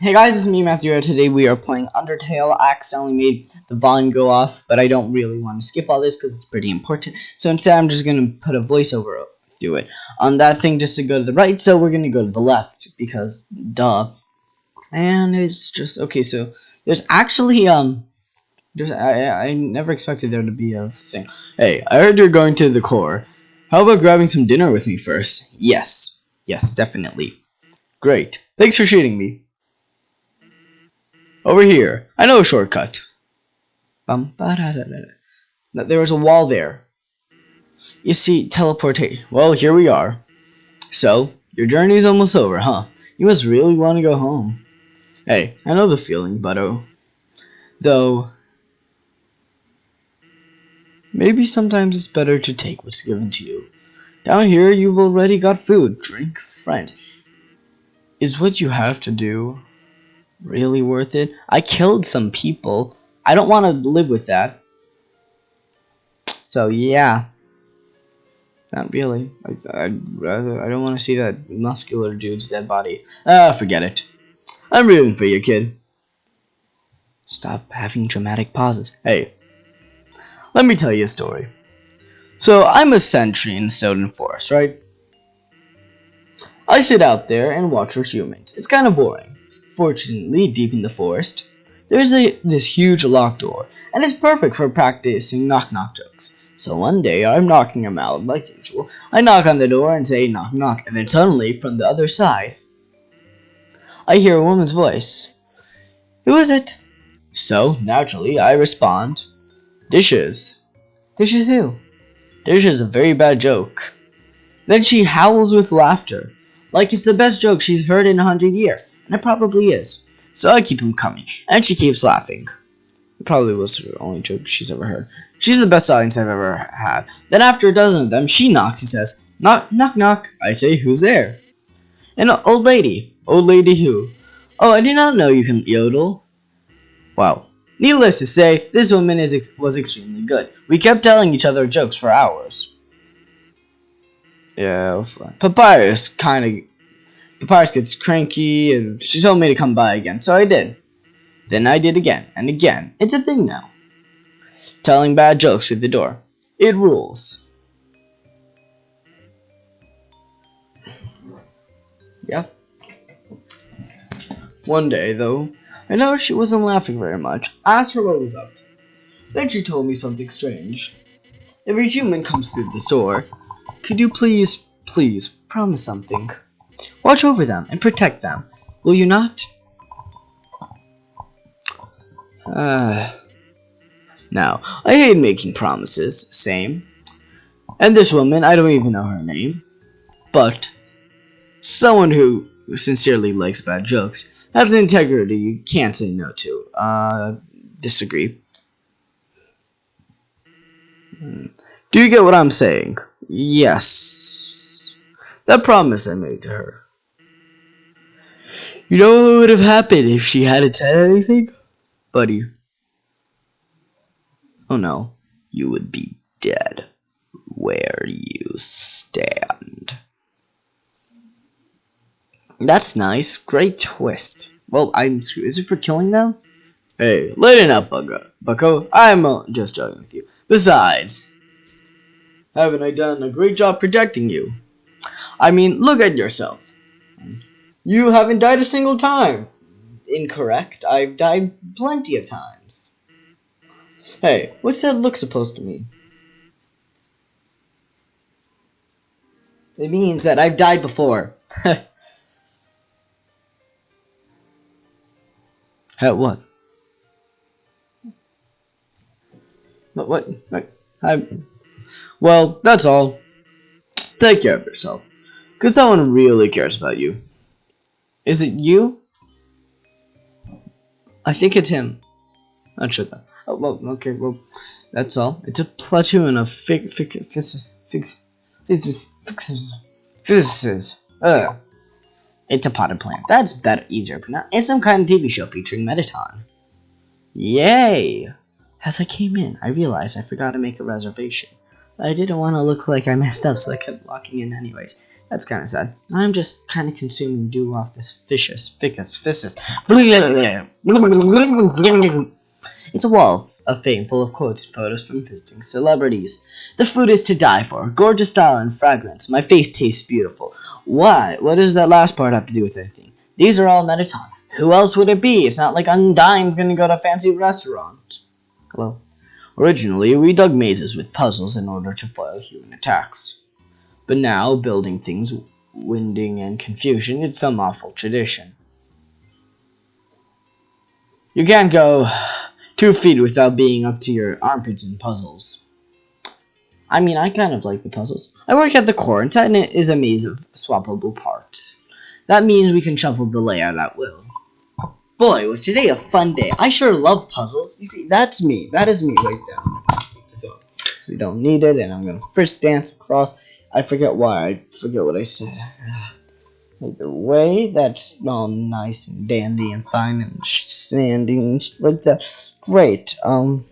Hey guys, it's me Matthew. Today we are playing Undertale. I accidentally made the volume go off, but I don't really want to skip all this because it's pretty important. So instead, I'm just gonna put a voiceover through it on that thing just to go to the right. So we're gonna go to the left because duh. And it's just okay. So there's actually um, there's I I never expected there to be a thing. Hey, I heard you're going to the core. How about grabbing some dinner with me first? Yes, yes, definitely. Great. Thanks for shooting me. Over here. I know a shortcut. Bum, ba -da -da -da. There was a wall there. You see, teleportation. Well, here we are. So, your journey is almost over, huh? You must really want to go home. Hey, I know the feeling, Butto. Though, maybe sometimes it's better to take what's given to you. Down here, you've already got food, drink, friends. Is what you have to do really worth it? I killed some people. I don't want to live with that. So, yeah. Not really. I, would rather. I don't want to see that muscular dude's dead body. Ah, forget it. I'm rooting for you, kid. Stop having dramatic pauses. Hey, let me tell you a story. So, I'm a sentry in Snowdin Forest, right? I sit out there and watch for humans. It's kind of boring. Fortunately, deep in the forest, there's a this huge locked door, and it's perfect for practicing knock-knock jokes. So one day, I'm knocking him out like usual. I knock on the door and say knock knock, and then suddenly, from the other side, I hear a woman's voice. Who is it? So, naturally, I respond, Dishes. Dishes who? Dishes is a very bad joke. Then she howls with laughter, like it's the best joke she's heard in a hundred years, and it probably is. So I keep him coming, and she keeps laughing. It probably was the only joke she's ever heard. She's the best audience I've ever had. Then after a dozen of them, she knocks and says, Knock, knock, knock. I say, who's there? An old lady. Old lady who? Oh, I did not know you can yodel. Wow. Needless to say, this woman is ex was extremely good. We kept telling each other jokes for hours. Yeah, Papyrus kind of... Papyrus gets cranky, and she told me to come by again, so I did. Then I did again, and again. It's a thing now. Telling bad jokes through the door. It rules. Yeah. One day, though, I noticed she wasn't laughing very much. I asked her what was up. Then she told me something strange. If a human comes through this door, could you please, please, promise something? Watch over them and protect them. Will you not? Uh, now, I hate making promises, same. And this woman, I don't even know her name. But, someone who sincerely likes bad jokes has integrity you can't say no to. Uh, disagree. Hmm. Do you get what I'm saying? Yes. That promise I made to her. You know what would have happened if she hadn't said anything? Buddy. Oh no. You would be dead where you stand. That's nice. Great twist. Well, I'm Is it for killing them? Hey, lighten up, Bucko. Bucko. I'm uh, just joking with you. Besides, haven't I done a great job protecting you? I mean, look at yourself. You haven't died a single time. Incorrect. I've died plenty of times. Hey, what's that look supposed to mean? It means that I've died before. At what? What? What? what? I. Well, that's all. Take care of yourself. Because someone really cares about you. Is it you? I think it's him. Not sure though. Oh, well, okay, well, that's all. It's a platoon of fig, fig, fig, fig, physicists. Ugh. It's a potted plant. That's better, easier to pronounce. It's some kind of TV show featuring Mettaton. Yay! As I came in, I realized I forgot to make a reservation. I didn't want to look like I messed up, so I kept walking in anyways. That's kind of sad. I'm just kind of consuming dew off this fishes, ficus, fissus. It's a wall of fame full of quotes and photos from visiting celebrities. The food is to die for. Gorgeous style and fragrance. My face tastes beautiful. Why? What does that last part have to do with anything? These are all Mettaton. Who else would it be? It's not like Undyne's gonna go to a fancy restaurant. Hello. Originally, we dug mazes with puzzles in order to foil human attacks. But now, building things, winding, and confusion, it's some awful tradition. You can't go two feet without being up to your armpits in puzzles. I mean, I kind of like the puzzles. I work at the court, and it is a maze of swappable parts. That means we can shuffle the layout at will. Boy, was today a fun day. I sure love puzzles. You see, that's me. That is me right there. So, so we don't need it, and I'm gonna first dance across. I forget why. I forget what I said. Either way, that's all nice and dandy and fine and standing like that. Great. Um,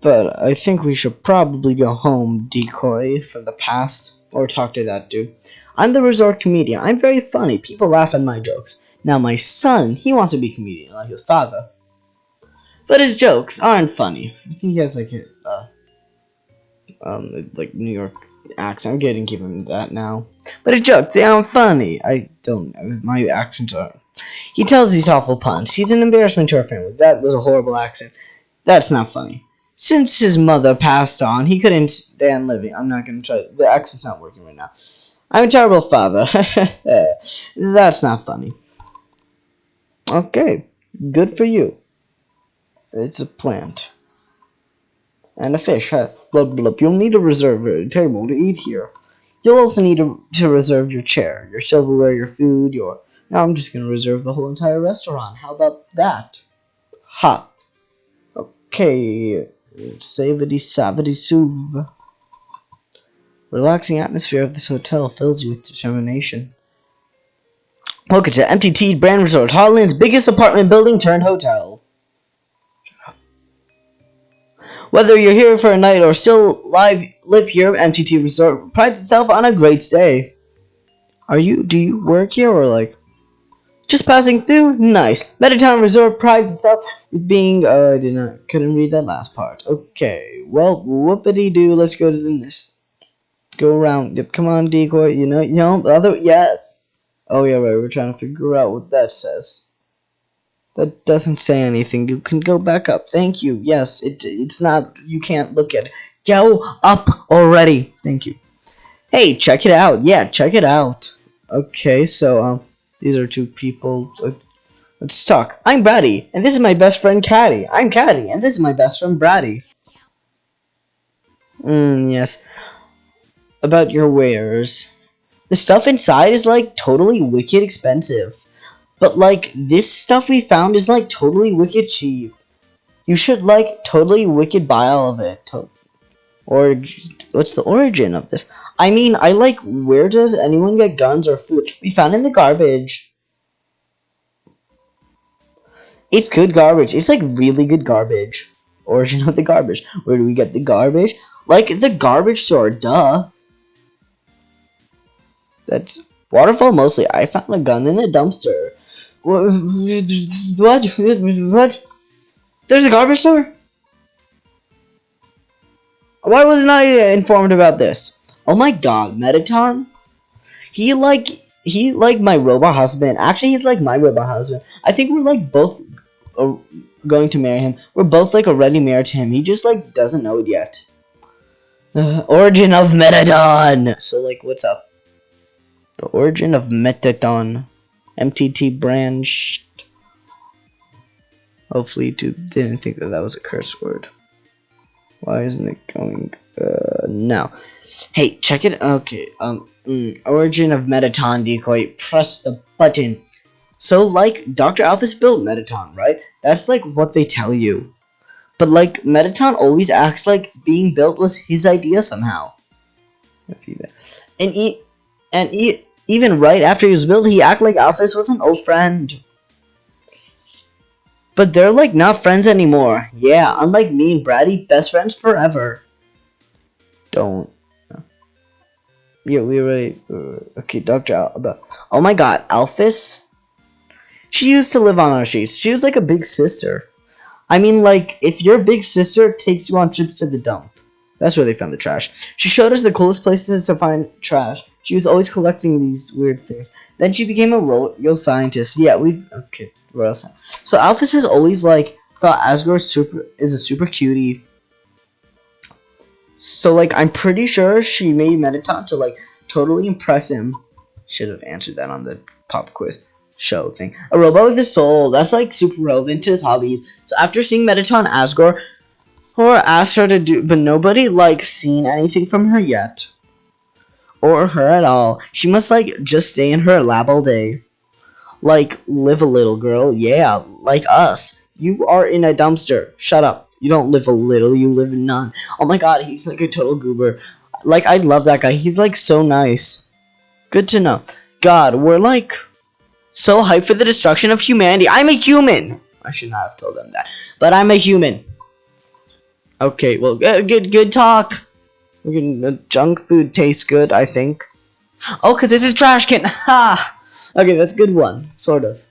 but I think we should probably go home, decoy from the past, or talk to that dude. I'm the resort comedian. I'm very funny. People laugh at my jokes. Now my son, he wants to be a comedian like his father. But his jokes aren't funny. I think he has like a, uh, um, like New York accent. I'm getting give him that now. But his jokes, they aren't funny. I don't know. My accents are. He tells these awful puns. He's an embarrassment to our family. That was a horrible accent. That's not funny. Since his mother passed on, he couldn't stand living. I'm not gonna try. The accent's not working right now. I'm a terrible father. That's not funny. Okay, good for you. It's a plant. And a fish, huh? Blub blub. You'll need to reserve a table to eat here. You'll also need to, to reserve your chair, your silverware, your food, your... Now I'm just going to reserve the whole entire restaurant. How about that? Ha. Okay. Savity savity souv. Relaxing atmosphere of this hotel fills you with determination. Welcome to MTT Brand Resort, Hotland's biggest apartment building turned hotel. Whether you're here for a night or still live live here, MTT Resort prides itself on a great stay. Are you? Do you work here or like? Just passing through? Nice. Mettaton Resort prides itself with being. Uh, I did not. Couldn't read that last part. Okay. Well, whoopity doo. Let's go to the this. Go around. Yep. Come on, decoy. You know. You know. Other. Yeah. Oh yeah, right, we're trying to figure out what that says. That doesn't say anything. You can go back up. Thank you. Yes, it it's not you can't look at it. Go up already. Thank you. Hey, check it out. Yeah, check it out. Okay, so um these are two people. Let's talk. I'm Bratty, and this is my best friend Catty. I'm Catty, and this is my best friend Bratty. Hmm, yes. About your wares the stuff inside is like totally wicked expensive. But like this stuff we found is like totally wicked cheap. You should like totally wicked buy all of it. or what's the origin of this? I mean, I like where does anyone get guns or food? We found in the garbage. It's good garbage. It's like really good garbage. Origin of the garbage. Where do we get the garbage? Like the garbage store, duh. That's waterfall mostly. I found a gun in a dumpster. What? What? There's a garbage store? Why wasn't I informed about this? Oh my god, Mettaton? He like he like my robot husband. Actually, he's like my robot husband. I think we're like both uh, going to marry him. We're both like already married to him. He just like doesn't know it yet. Uh, origin of Mettaton. So like, what's up? The origin of Mettaton. MTT branched. Hopefully, YouTube didn't think that that was a curse word. Why isn't it going? Uh, now, hey, check it. Okay, um, mm, origin of Mettaton decoy. Press the button. So, like, Dr. Alphys built Mettaton, right? That's like what they tell you. But like, Mettaton always acts like being built was his idea somehow. And he, and he, even right after he was built, he acted like Alphys was an old friend. But they're like not friends anymore. Yeah, unlike me and Bratty, best friends forever. Don't. Yeah, we already. Uh, okay, Doctor. Al- oh my God, Alphys. She used to live on our streets. She was like a big sister. I mean, like, if your big sister takes you on trips to the dump. That's where they found the trash. She showed us the coolest places to find trash. She was always collecting these weird things. Then she became a royal scientist. Yeah, we okay, royal scientist. So Alphys has always like thought Asgore super is a super cutie. So like I'm pretty sure she made Mettaton to like totally impress him. Should have answered that on the pop quiz show thing. A robot with a soul. That's like super relevant to his hobbies. So after seeing Mettaton Asgore, or asked her to do, but nobody like seen anything from her yet, or her at all. She must like just stay in her lab all day. Like live a little, girl. Yeah, like us. You are in a dumpster. Shut up. You don't live a little. You live none. Oh my god, he's like a total goober. Like I love that guy. He's like so nice. Good to know. God, we're like so hyped for the destruction of humanity. I'm a human. I should not have told them that, but I'm a human. Okay, well, uh, good, good talk. Uh, junk food tastes good, I think. Oh, because this is trash can. Ha! Okay, that's a good one, sort of.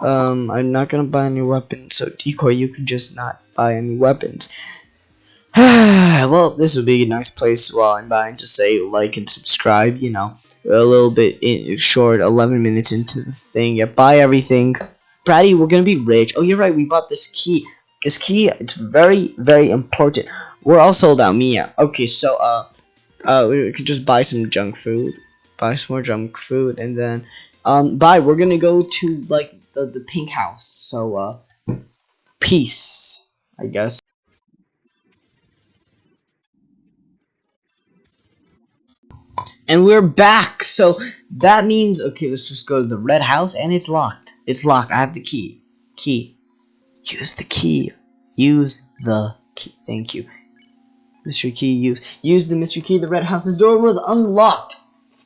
Um, I'm not gonna buy any weapons, so decoy, you can just not buy any weapons. well, this would be a nice place while I'm buying to say like and subscribe, you know, a little bit in, short, 11 minutes into the thing. Yeah, buy everything. Bratty, we're gonna be rich. Oh, you're right, we bought this key. This key, it's very, very important. We're all sold out, Mia. Okay, so, uh, uh, we could just buy some junk food. Buy some more junk food, and then, um, bye. We're gonna go to, like, the, the pink house. So, uh, peace, I guess. And we're back, so that means, okay, let's just go to the red house, and it's locked. It's locked. I have the key. Key. Use the key. Use the key. Thank you. Mystery key used. Use the mystery key. The red house's door was unlocked.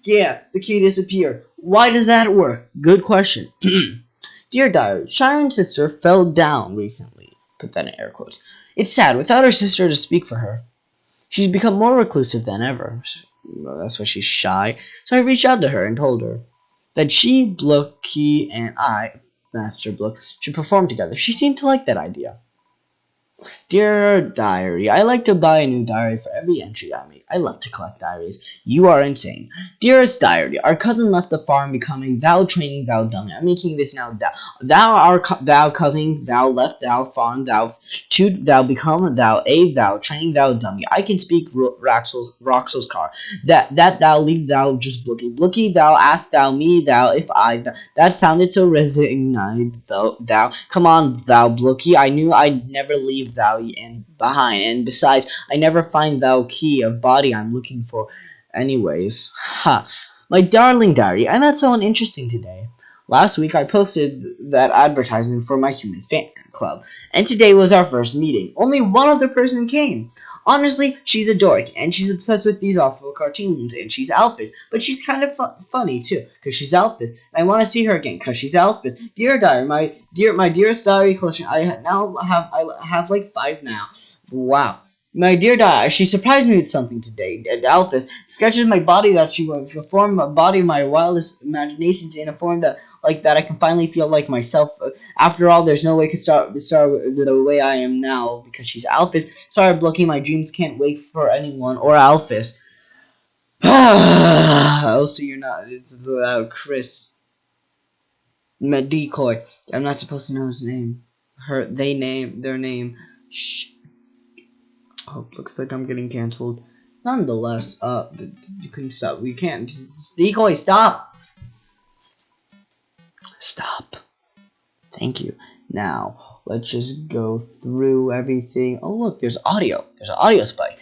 Yeah, the key disappeared. Why does that work? Good question. Dear diary, Shyren's sister fell down recently. Put that in air quotes. It's sad. Without her sister to speak for her, she's become more reclusive than ever. Well, that's why she's shy. So I reached out to her and told her that she, Blooky, and I, Master Blook, should perform together. She seemed to like that idea. Dear Diary, I like to buy a new diary for every entry I make. I love to collect diaries. You are insane. Dearest Diary, our cousin left the farm becoming thou training thou dummy. I'm making this now thou. Thou our thou cousin, thou left thou farm, thou to thou become thou a thou training thou dummy. I can speak Roxel's Roxel's car. That that thou leave thou just blooky. Blooky thou ask thou me thou if I thou. That sounded so resigned thou thou. Come on thou blooky. I knew I'd never leave thou and behind. And besides, I never find thou key of body I'm looking for anyways. Ha. My darling diary, I met someone interesting today. Last week I posted that advertisement for my human fan club, and today was our first meeting. Only one other person came. Honestly, she's a dork, and she's obsessed with these awful cartoons, and she's Alphys, but she's kind of fu funny too, because she's Alphys, I want to see her again, because she's Alphys. Dear diary, my dear, my dearest diary collection, I now have, I have like five now. Wow. My dear Diary, she surprised me with something today. Alphys sketches my body that she will form a body of my wildest imaginations in a form that like that I can finally feel like myself. After all, there's no way to start start the way I am now because she's Alphys. Sorry, blocking my dreams can't wait for anyone or Alphys. also, you're not. It's uh, Chris. Decoy. I'm not supposed to know his name. Her. They name their name. Shh. Oh, looks like I'm getting canceled. Nonetheless, uh, you can stop. We can't. Decoy, stop! Stop. Thank you. Now, let's just go through everything. Oh, look, there's audio. There's an audio spike.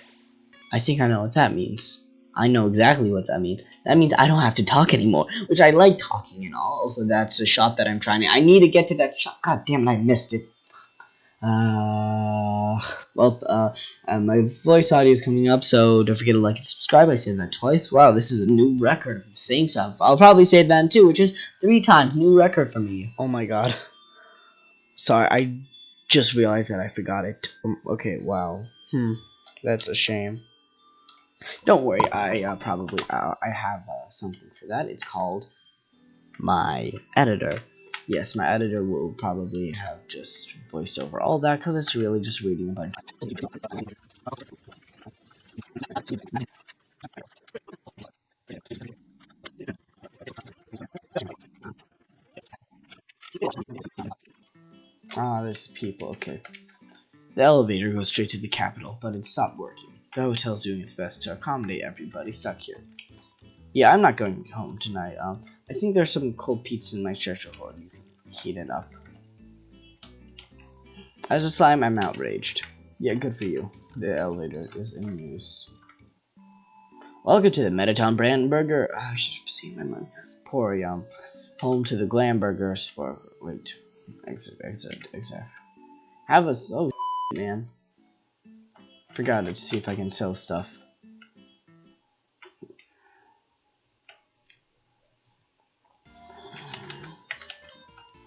I think I know what that means. I know exactly what that means. That means I don't have to talk anymore, which I like talking and all. Also, that's a shot that I'm trying to. I need to get to that shot. God damn it, I missed it. Uh, well, uh, uh, my voice audio is coming up, so don't forget to like and subscribe. I said that twice. Wow, this is a new record of saying stuff. I'll probably say that too, which is three times. New record for me. Oh my god. Sorry, I just realized that I forgot it. Um, okay, wow. Hmm, that's a shame. Don't worry, I uh, probably uh, I have uh, something for that. It's called my editor. Yes, my editor will probably have just voiced over all that because it's really just reading a bunch. Ah, there's people. Okay. The elevator goes straight to the capital, but it stopped working. The hotel's doing its best to accommodate everybody stuck here. Yeah, I'm not going home tonight. Um, I think there's some cold pizza in my treasure hoard. You can heat it up. As a slime, I'm outraged. Yeah, good for you. The elevator is in use. Welcome to the Mettaton brand burger. Oh, I should have seen my money. Poor yum. Home to the glam burgers for wait. Exit, exit, exit. Have a oh man. Forgot it to see if I can sell stuff.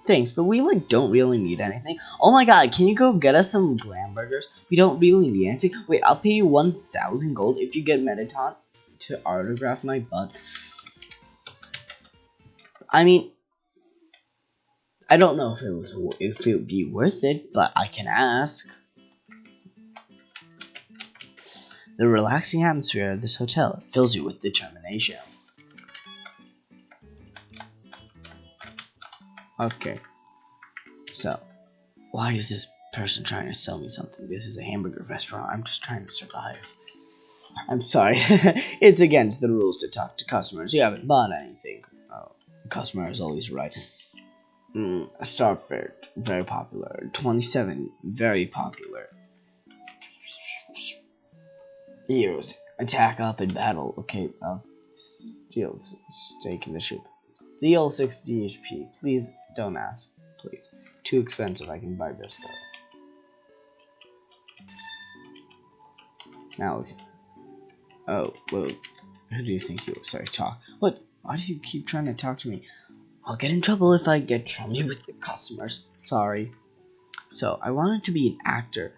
Thanks, but we like don't really need anything. Oh my god, can you go get us some glam burgers? We don't really need anything. Wait, I'll pay you 1,000 gold if you get Mettaton to autograph my butt. I mean, I don't know if it was if it would be worth it, but I can ask. The relaxing atmosphere of this hotel fills you with determination. Okay. So, why is this person trying to sell me something? This is a hamburger restaurant. I'm just trying to survive. I'm sorry. it's against the rules to talk to customers. You haven't bought anything. Oh, the customer is always right. Mm, Starfait, very popular. 27, very popular. Heroes, attack up in battle. Okay, uh, steal steak in the ship. Deal 60 HP. Please don't ask. Please. Too expensive. I can buy this though. Now, oh, well, who do you think you are? Sorry, talk. What? Why do you keep trying to talk to me? I'll get in trouble if I get chummy with the customers. Sorry. So, I wanted to be an actor.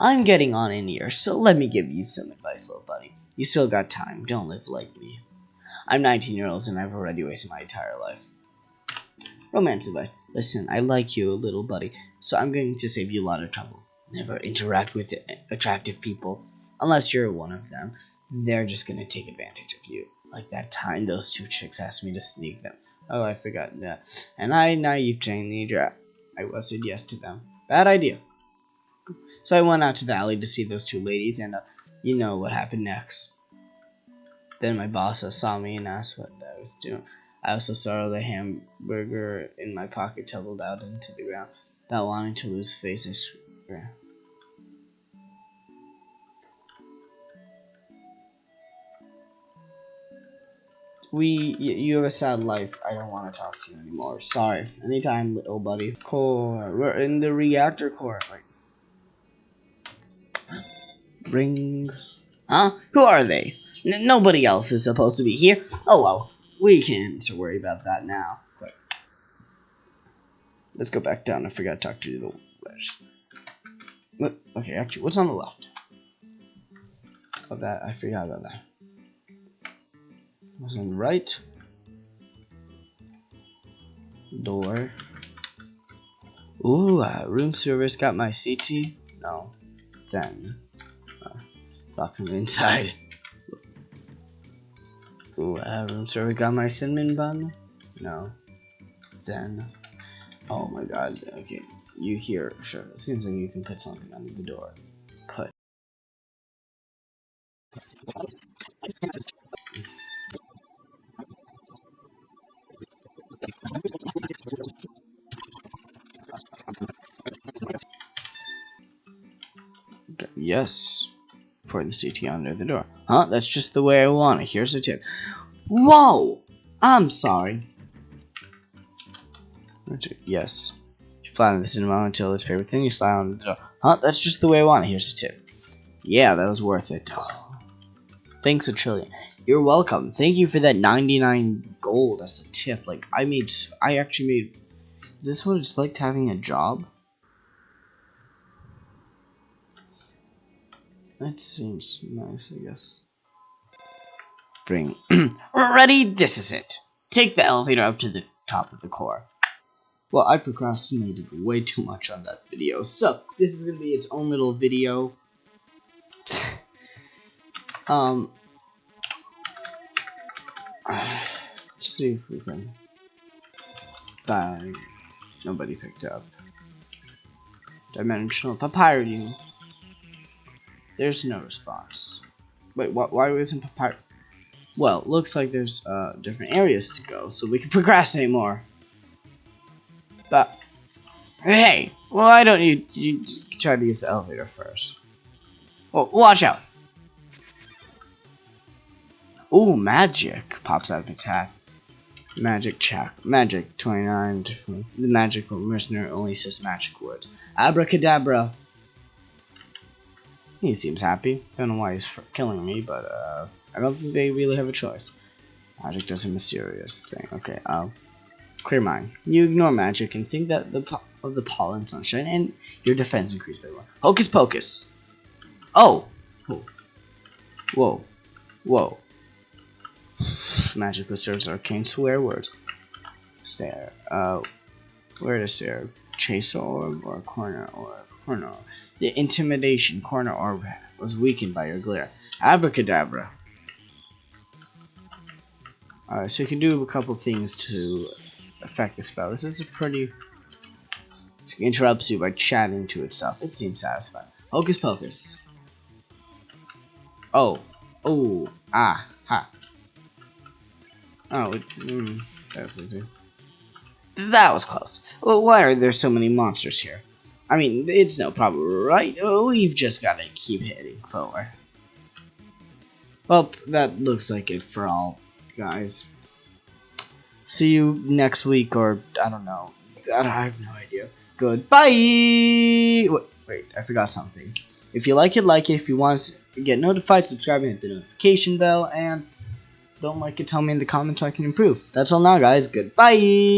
I'm getting on in years, so let me give you some advice, little buddy. You still got time. Don't live like me. I'm 19 years old and I've already wasted my entire life. Romance advice. Listen, I like you, a little buddy, so I'm going to save you a lot of trouble. Never interact with attractive people. Unless you're one of them. They're just going to take advantage of you. Like that time those two chicks asked me to sneak them. Oh, I forgot that. And I, naive teenager, I was said yes to them. Bad idea. So I went out to the alley to see those two ladies, and uh, you know what happened next. Then my boss saw me and asked what I was doing. I also saw the hamburger in my pocket tumbled out into the ground. Without wanting to lose face, I swear. We, you have a sad life. I don't want to talk to you anymore. Sorry. Anytime, little buddy. Core. We're in the reactor core. Like, ring. Huh? Who are they? N nobody else is supposed to be here. Oh well, we can't worry about that now. Let's go back down. I forgot to talk to the wedge. Okay, actually, what's on the left? Oh, that I forgot about that. What's on the right? Door. Ooh, uh, room service got my CT. No, then uh, talk from the inside. Ooh, uh, room service got my cinnamon bun? No. Then. Oh my god, okay. You here, sure. It seems like you can put something under the door. Put. Yes the CT under the door. Huh? That's just the way I want it. Here's a tip. Whoa! I'm sorry. Yes. You flatten the cinema until it's favorite thing, you slide on the door. Huh? That's just the way I want it. Here's a tip. Yeah, that was worth it. Oh. Thanks a trillion. You're welcome. Thank you for that 99 gold as a tip. Like, I made, I actually made, is this what it's like having a job? That seems nice, I guess. Bring. Ready? This is it. Take the elevator up to the top of the core. Well, I procrastinated way too much on that video, so this is gonna be its own little video. um, see if we can. Die. Nobody picked up. Dimensional papyri. There's no response. Wait, wh why wasn't papyri? Well, looks like there's uh, different areas to go, so we can procrastinate more. But, hey, why don't you, you try to use the elevator first? Well, watch out. Ooh, magic pops out of its hat. Magic check. Magic 29. The magical mercenary only says magic words. Abracadabra. He seems happy. Don't know why he's killing me, but uh, I don't think they really have a choice. Magic does a mysterious thing. Okay, uh, clear mind. You ignore magic and think that the of the pollen sunshine, and your defense increased by one. Hocus pocus. Oh. Whoa. Whoa. Whoa. Magic serves arcane swear word. Stare. Uh, where to stare? Chase orb or corner or corner. The intimidation corner orb was weakened by your glare. Abracadabra. Alright, so you can do a couple things to affect the spell. This is a pretty... It interrupts you by chatting to itself. It seems satisfying. Hocus pocus. Oh. Oh. Ah. Ha. Oh, it, mm, that was easy. That was close. Well, why are there so many monsters here? I mean, it's no problem, right? Uh, we've just gotta keep heading forward. Well, that looks like it for all, guys. See you next week, or I don't know. I have no idea. Goodbye! Wait, wait, I forgot something. If you like it, like it. If you want to get notified, subscribe and hit the notification bell. And don't like it, tell me in the comments so I can improve. That's all now, guys. Goodbye!